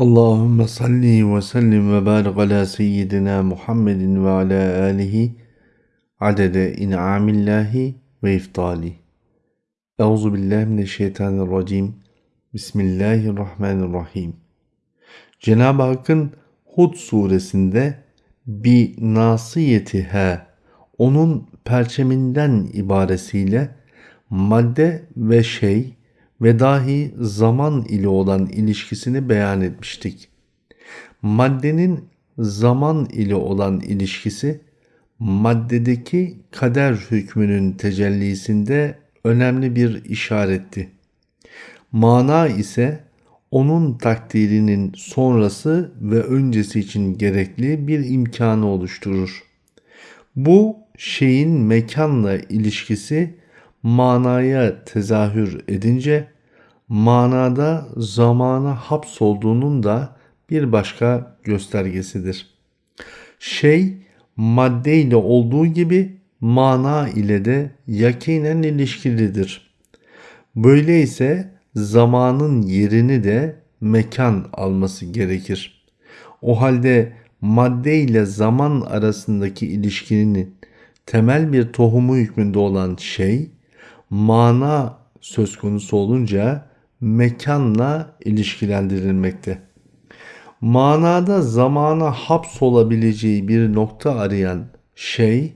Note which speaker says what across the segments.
Speaker 1: Allahümme salli ve sellim ve barik ala seyyidina Muhammedin ve ala alihi adede in'amillahi ve iftali. Euzu billahi mineşşeytanirracim. Bismillahirrahmanirrahim. Cenab-ı Hakk'ın Hud suresinde bir nasiyetihe onun perçeminden ibaresiyle madde ve şey ve dahi zaman ile olan ilişkisini beyan etmiştik. Maddenin zaman ile olan ilişkisi maddedeki kader hükmünün tecellisinde önemli bir işaretti. Mana ise onun takdirinin sonrası ve öncesi için gerekli bir imkanı oluşturur. Bu şeyin mekanla ilişkisi manaya tezahür edince manada zamana hapsolduğunun da bir başka göstergesidir. Şey madde ile olduğu gibi mana ile de yakinen ilişkilidir. Böyleyse zamanın yerini de mekan alması gerekir. O halde madde ile zaman arasındaki ilişkinin temel bir tohumu hükmünde olan şey mana söz konusu olunca mekanla ilişkilendirilmekte. Manada zamana hapsolabileceği bir nokta arayan şey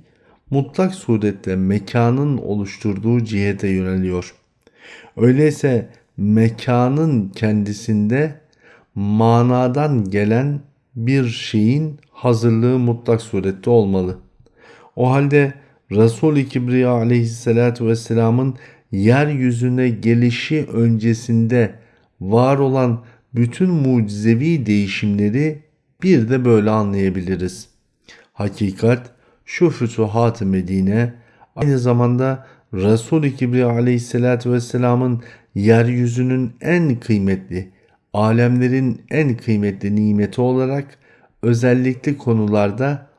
Speaker 1: mutlak surette mekanın oluşturduğu cihete yöneliyor. Öyleyse mekanın kendisinde manadan gelen bir şeyin hazırlığı mutlak surette olmalı. O halde Resul-i Kibriya aleyhissalatü vesselamın yeryüzüne gelişi öncesinde var olan bütün mucizevi değişimleri bir de böyle anlayabiliriz. Hakikat şu fütuhat-ı Medine aynı zamanda Resul-i Kibriya aleyhissalatü vesselamın yeryüzünün en kıymetli, alemlerin en kıymetli nimeti olarak özellikle konularda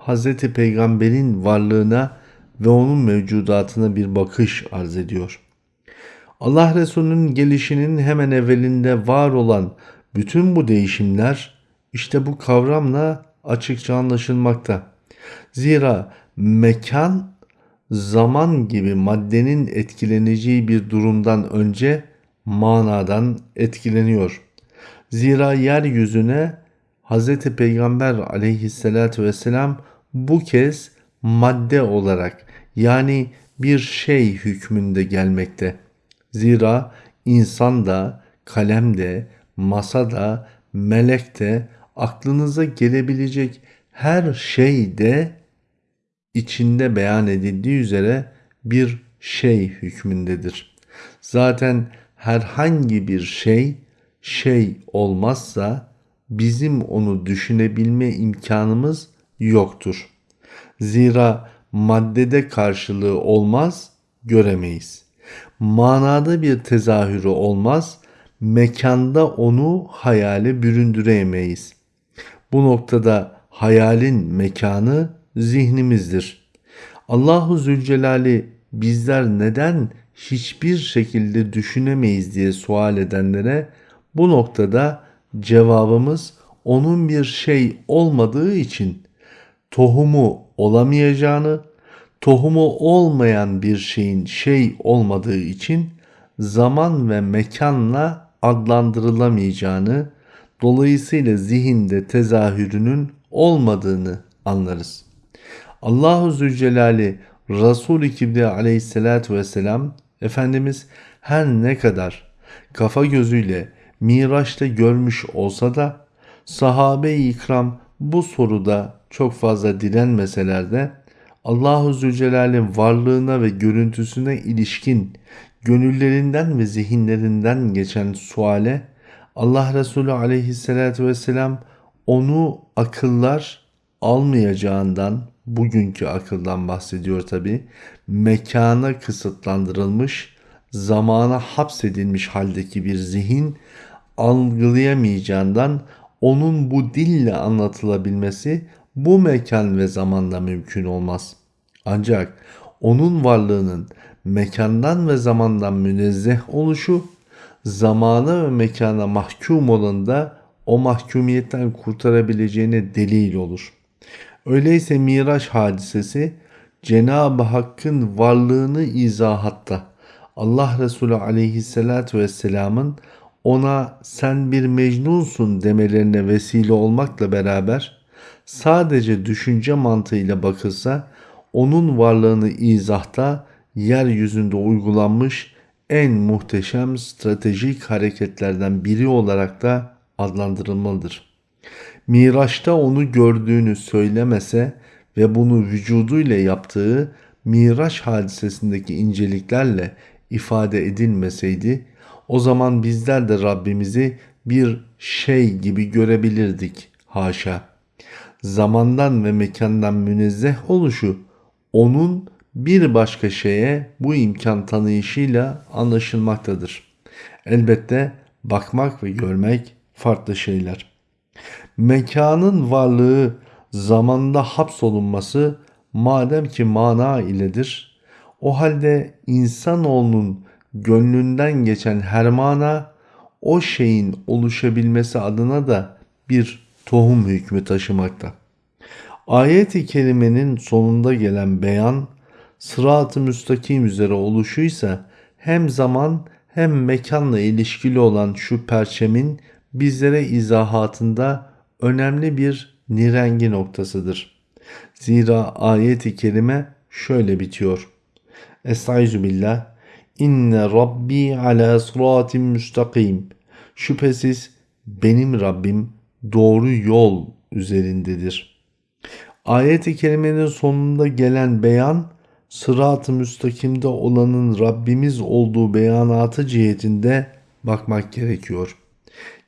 Speaker 1: Hz. Peygamber'in varlığına ve onun mevcudatına bir bakış arz ediyor. Allah Resulü'nün gelişinin hemen evvelinde var olan bütün bu değişimler işte bu kavramla açıkça anlaşılmakta. Zira mekan zaman gibi maddenin etkileneceği bir durumdan önce manadan etkileniyor. Zira yeryüzüne Hz. Peygamber aleyhissalatü vesselam bu kez madde olarak yani bir şey hükmünde gelmekte. Zira insan da, kalem de, masa da, melek de, aklınıza gelebilecek her şey de içinde beyan edildiği üzere bir şey hükmündedir. Zaten herhangi bir şey şey olmazsa bizim onu düşünebilme imkanımız yoktur. Zira maddede karşılığı olmaz, göremeyiz. Manada bir tezahürü olmaz, mekanda onu hayale büründüremeyiz. Bu noktada hayalin mekanı zihnimizdir. Allahu Zülcelal'i bizler neden hiçbir şekilde düşünemeyiz diye sual edenlere bu noktada cevabımız onun bir şey olmadığı için tohumu olamayacağını, tohumu olmayan bir şeyin şey olmadığı için zaman ve mekanla adlandırılamayacağını, dolayısıyla zihinde tezahürünün olmadığını anlarız. Allahu Zülcelal'i Resul-i Kibriya aleyhissalatü vesselam Efendimiz her ne kadar kafa gözüyle Miraç'ta görmüş olsa da sahabe-i ikram bu soruda çok fazla direnmeseler de Allahu Zülcelal'in varlığına ve görüntüsüne ilişkin gönüllerinden ve zihinlerinden geçen suale Allah Resulü aleyhissalatü vesselam onu akıllar almayacağından bugünkü akıldan bahsediyor tabi mekana kısıtlandırılmış zamana hapsedilmiş haldeki bir zihin algılayamayacağından onun bu dille anlatılabilmesi bu mekan ve zamanda mümkün olmaz. Ancak onun varlığının mekandan ve zamandan münezzeh oluşu, zamana ve mekana mahkum olan da o mahkumiyetten kurtarabileceğine delil olur. Öyleyse Miraç hadisesi Cenab-ı Hakk'ın varlığını izahatta Allah Resulü aleyhissalatü vesselamın ona sen bir mecnunsun demelerine vesile olmakla beraber sadece düşünce mantığıyla bakılsa onun varlığını izahta yeryüzünde uygulanmış en muhteşem stratejik hareketlerden biri olarak da adlandırılmalıdır. Miraç'ta onu gördüğünü söylemese ve bunu vücuduyla yaptığı Miraç hadisesindeki inceliklerle ifade edilmeseydi o zaman bizler de Rabbimizi bir şey gibi görebilirdik. Haşa. Zamandan ve mekandan münezzeh oluşu onun bir başka şeye bu imkan tanıyışıyla anlaşılmaktadır. Elbette bakmak ve görmek farklı şeyler. Mekanın varlığı zamanda hapsolunması madem ki mana iledir, o halde insanoğlunun gönlünden geçen her mana o şeyin oluşabilmesi adına da bir tohum hükmü taşımakta. Ayet-i kerimenin sonunda gelen beyan sırat-ı müstakim üzere oluşuysa hem zaman hem mekanla ilişkili olan şu perçemin bizlere izahatında önemli bir nirengi noktasıdır. Zira ayet-i kerime şöyle bitiyor. Estaizu billah. İnne Rabbi ala sıratim müstakim. Şüphesiz benim Rabbim doğru yol üzerindedir. Ayet-i kerimenin sonunda gelen beyan sırat-ı müstakimde olanın Rabbimiz olduğu beyanatı cihetinde bakmak gerekiyor.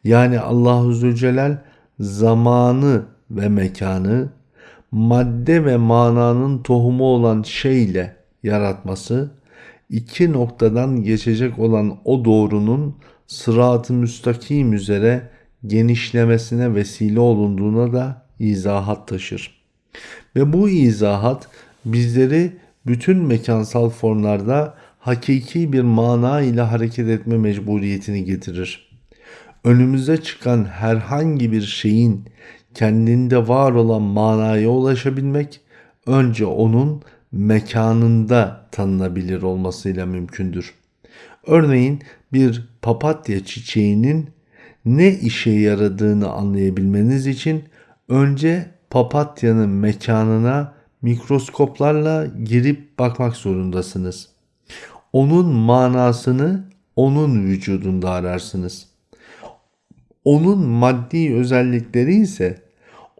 Speaker 1: Yani Allahu Zülcelal zamanı ve mekanı madde ve mananın tohumu olan şeyle yaratması iki noktadan geçecek olan o doğrunun sırat-ı müstakim üzere genişlemesine vesile olunduğuna da izahat taşır. Ve bu izahat bizleri bütün mekansal formlarda hakiki bir mana ile hareket etme mecburiyetini getirir. Önümüze çıkan herhangi bir şeyin kendinde var olan manaya ulaşabilmek önce onun mekanında tanınabilir olmasıyla mümkündür. Örneğin bir papatya çiçeğinin ne işe yaradığını anlayabilmeniz için önce papatyanın mekanına mikroskoplarla girip bakmak zorundasınız. Onun manasını onun vücudunda ararsınız. Onun maddi özellikleri ise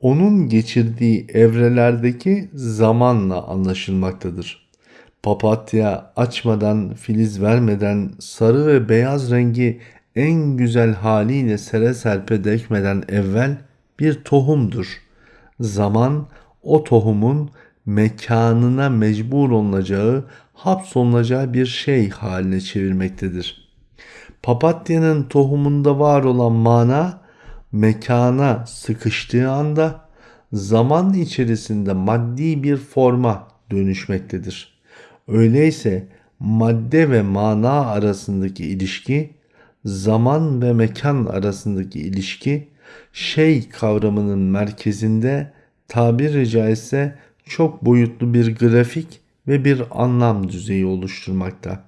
Speaker 1: onun geçirdiği evrelerdeki zamanla anlaşılmaktadır. Papatya açmadan, filiz vermeden sarı ve beyaz rengi en güzel haliyle sere serpe dökmeden evvel bir tohumdur. Zaman o tohumun mekanına mecbur olunacağı, hapsolunacağı bir şey haline çevirmektedir. Papatyanın tohumunda var olan mana mekana sıkıştığı anda zaman içerisinde maddi bir forma dönüşmektedir. Öyleyse madde ve mana arasındaki ilişki, zaman ve mekan arasındaki ilişki şey kavramının merkezinde tabiri caizse çok boyutlu bir grafik ve bir anlam düzeyi oluşturmakta.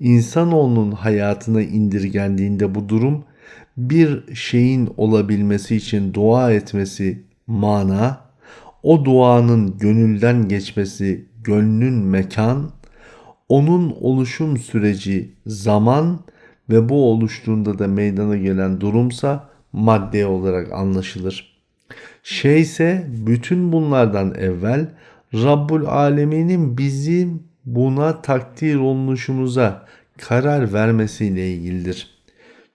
Speaker 1: İnsanoğlunun hayatına indirgendiğinde bu durum bir şeyin olabilmesi için dua etmesi mana, o duanın gönülden geçmesi gönlün mekan, onun oluşum süreci zaman ve bu oluştuğunda da meydana gelen durumsa madde olarak anlaşılır. Şey ise bütün bunlardan evvel Rabbul Alemin'in bizim buna takdir olunuşumuza karar vermesiyle ilgilidir.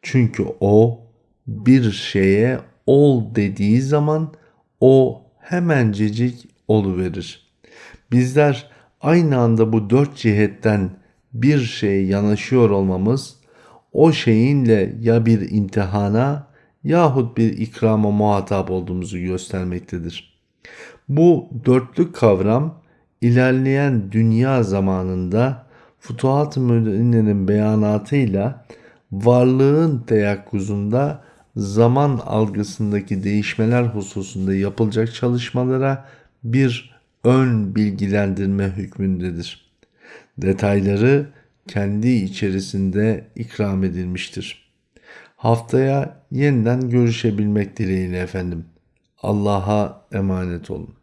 Speaker 1: Çünkü o bir şeye ol dediği zaman o hemencecik verir. Bizler aynı anda bu dört cihetten bir şeye yanaşıyor olmamız o şeyinle ya bir imtihana yahut bir ikrama muhatap olduğumuzu göstermektedir. Bu dörtlük kavram ilerleyen dünya zamanında Futuhat-ı Müdinne'nin beyanatıyla varlığın teyakkuzunda zaman algısındaki değişmeler hususunda yapılacak çalışmalara bir ön bilgilendirme hükmündedir. Detayları kendi içerisinde ikram edilmiştir. Haftaya yeniden görüşebilmek dileğiyle efendim. Allah'a emanet olun.